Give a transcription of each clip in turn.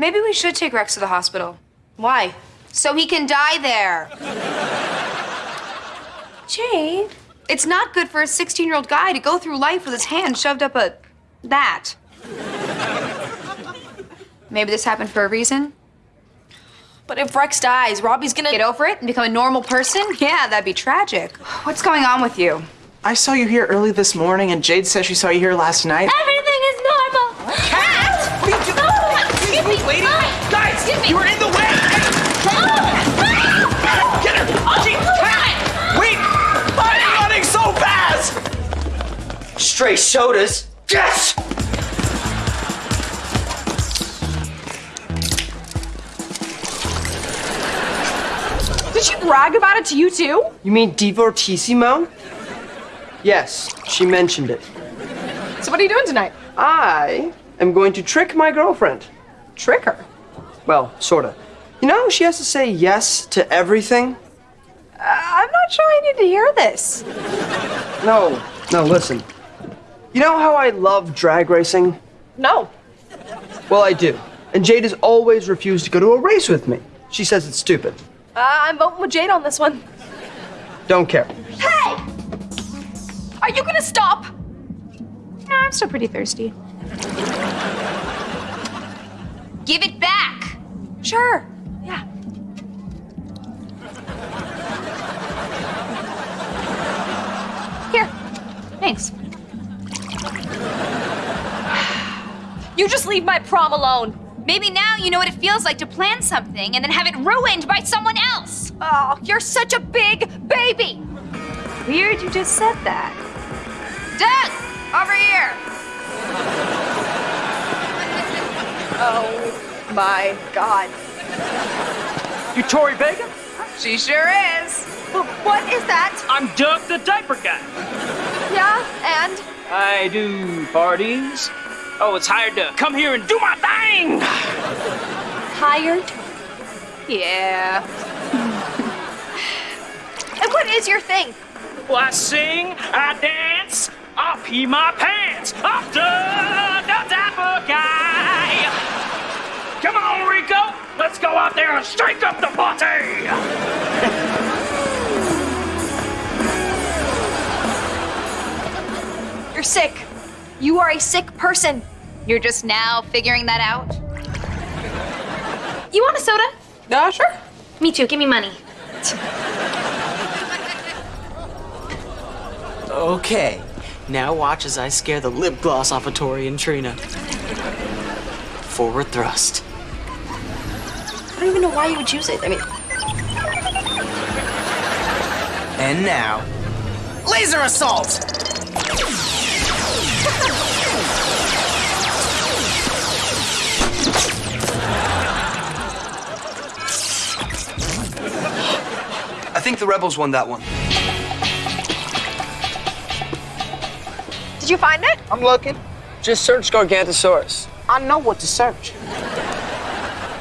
Maybe we should take Rex to the hospital. Why? So he can die there. Jade. It's not good for a 16 year old guy to go through life with his hand shoved up a. that. Maybe this happened for a reason. But if Rex dies, Robbie's gonna Get over it and become a normal person? Yeah, that'd be tragic. What's going on with you? I saw you here early this morning, and Jade says she saw you here last night. Everything Stray sodas. Yes! Did she brag about it to you too? You mean divortissimo? Yes, she mentioned it. So what are you doing tonight? I am going to trick my girlfriend. Trick her. Well, sorta. You know, she has to say yes to everything. Uh, I'm not sure I need to hear this. No, no, listen. You know how I love drag racing? No. Well, I do. And Jade has always refused to go to a race with me. She says it's stupid. Uh, I'm voting with Jade on this one. Don't care. Hey! Are you gonna stop? No, I'm still pretty thirsty. Give it back! Sure. You just leave my prom alone. Maybe now you know what it feels like to plan something and then have it ruined by someone else. Oh, you're such a big baby. Weird you just said that. Doug, over here. Oh my god. You Tori Vega? She sure is. But what is that? I'm Doug the diaper guy. Yeah, and? I do parties. Oh, it's hired to come here and do my thing. Hired? Yeah. And what is your thing? Well, I sing, I dance, I pee my pants. I'm Doug the diaper guy. Come on, Rico. Let's go out there and strike up the party. Sick. You are a sick person. You're just now figuring that out? You want a soda? Yeah, sure. Me too. Give me money. Okay, now watch as I scare the lip gloss off of Tori and Trina. Forward thrust. I don't even know why you would choose it. I mean, And now, laser assault! Think the rebels won that one. did you find it? I'm looking. Just search Gargantosaurus. I know what to search.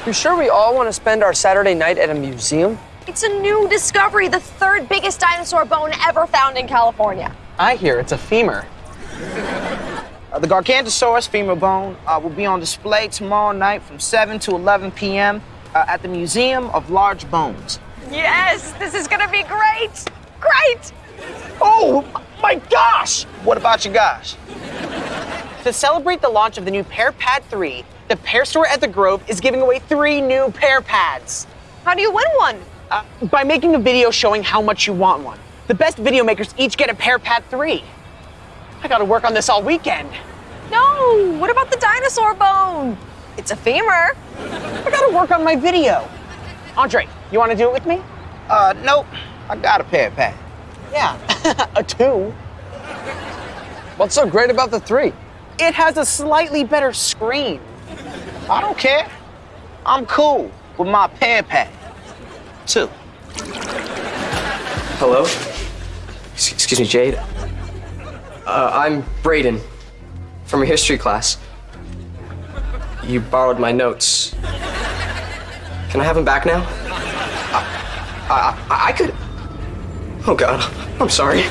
You sure we all want to spend our Saturday night at a museum? It's a new discovery, the third biggest dinosaur bone ever found in California. I hear it's a femur. Uh, the Gargantosaurus femur bone uh, will be on display tomorrow night from 7 to 11 p.m. Uh, at the Museum of Large Bones. Yes, this is gonna be great. Great. Oh my gosh! What about your gosh? To celebrate the launch of the new Pear Pad 3, the Pear Store at the Grove is giving away three new Pear Pads. How do you win one? Uh, by making a video showing how much you want one. The best video makers each get a Pear Pad 3. I gotta work on this all weekend. No. What about the dinosaur bone? It's a femur. I gotta work on my video. Andre, you wanna do it with me? Uh, nope. I got a Pear Pad. Yeah, a two. What's so great about the three? It has a slightly better screen. I don't care. I'm cool with my Pear Pad. Two. Hello? Excuse me, Jade. Uh, I'm Brayden from your history class. You borrowed my notes. Can I have them back now? I, I, I could. Oh, God. I'm sorry.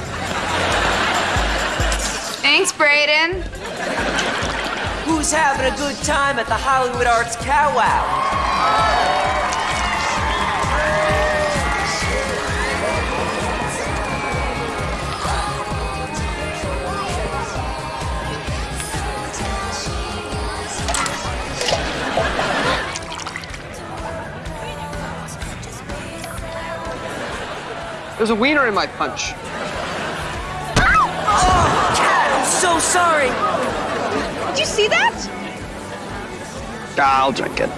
Thanks, Brayden. Who's having a good time at the Hollywood Arts Cow Wow? There's a wiener in my punch. Cat, I'm so sorry. Did you see that? I'll drink it.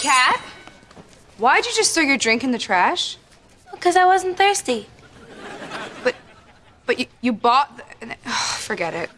Cat? Why'd you just throw your drink in the trash? Because I wasn't thirsty. But, you, you bought. The, forget it.